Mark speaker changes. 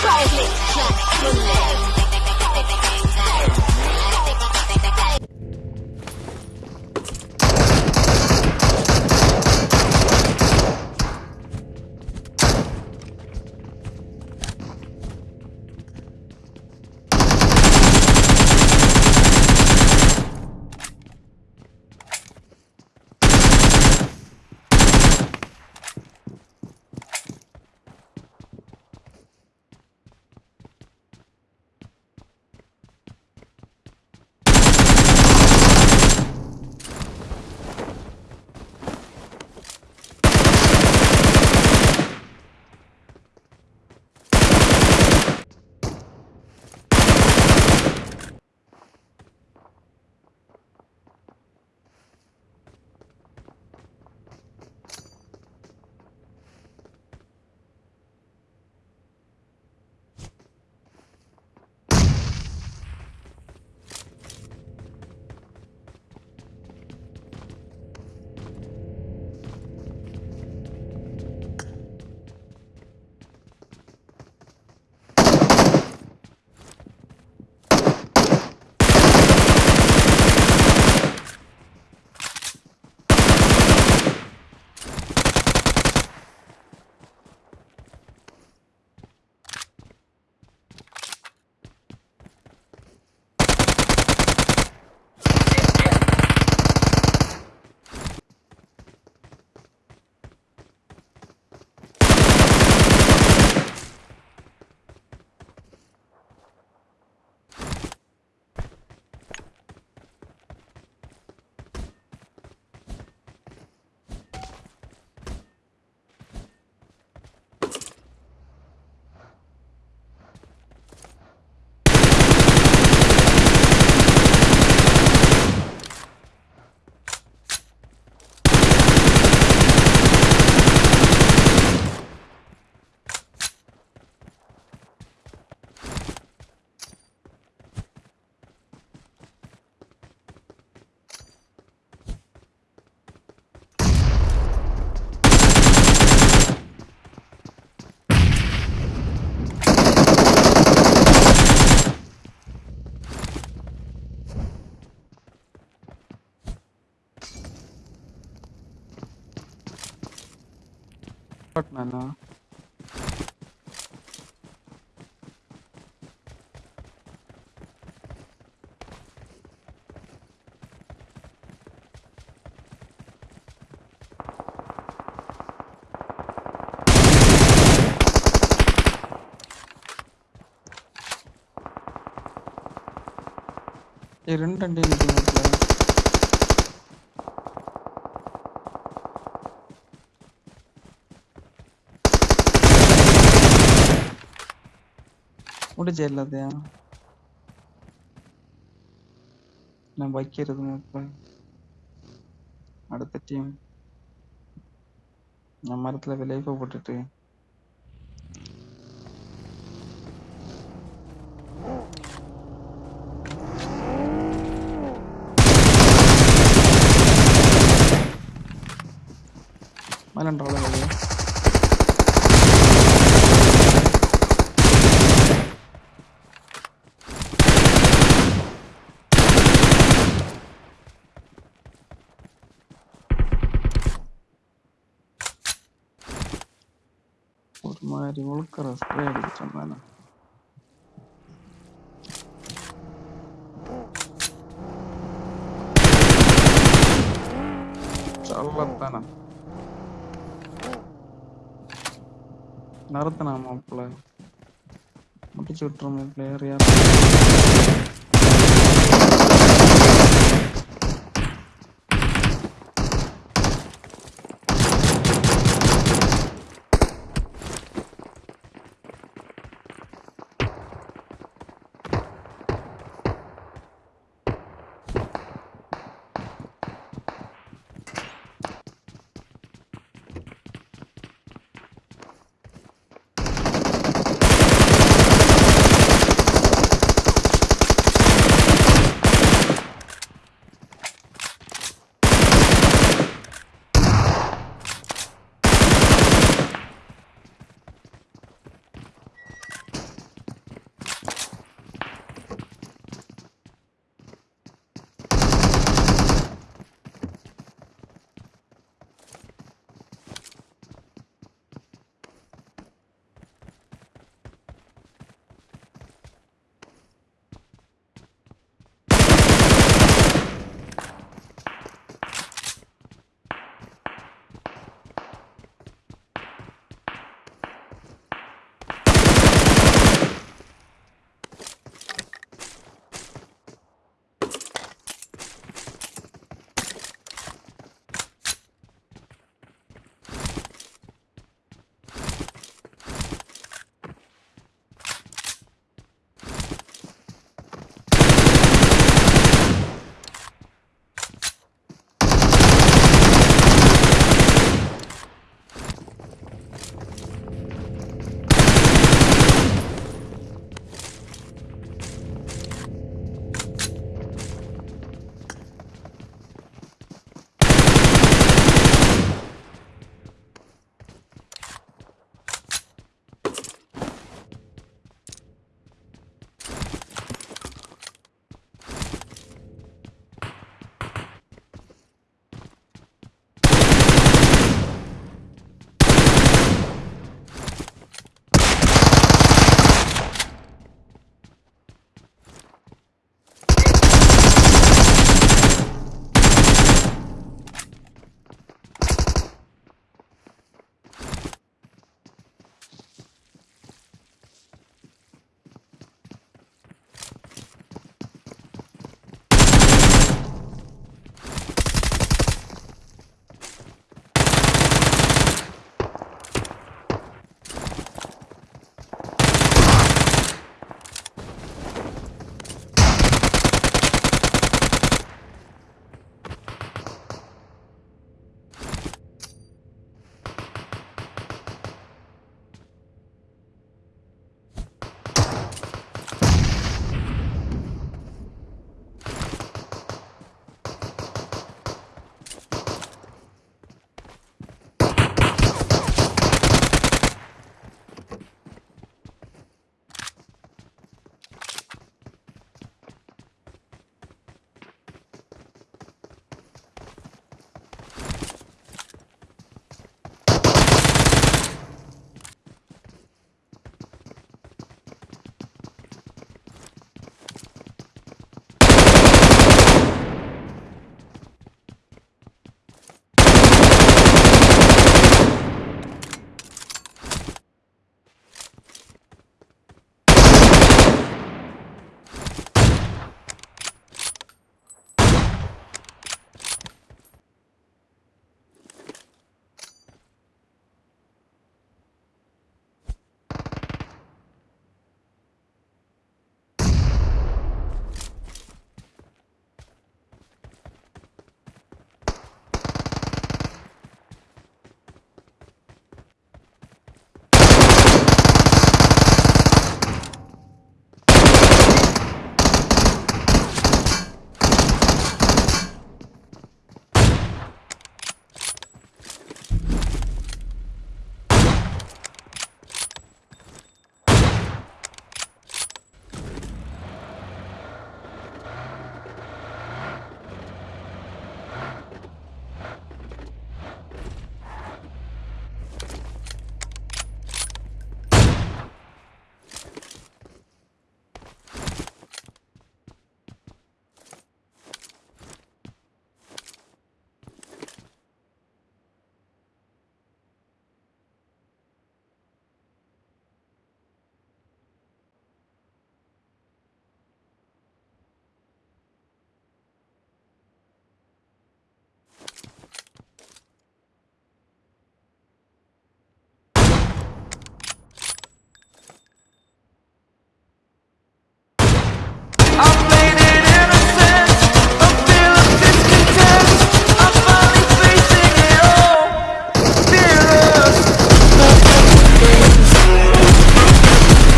Speaker 1: private jet
Speaker 2: అలా. ఈ రెండండి ఇది முடிஞ்ச எல்லாத்தையும் நான் வைக்கிறது இப்ப அடுத்த டீம் நான் மரத்துல விளைவு போட்டுட்டு. மலன்றால ஒரு மாதிரி உழுக்கிற ஸ்ப்ரே அடிச்சிட்டேன் நானு சொல்லத்தானே நடத்தினா மாப்பிள்ள முடிச்சு விட்டுருமே பிளேயர் யார்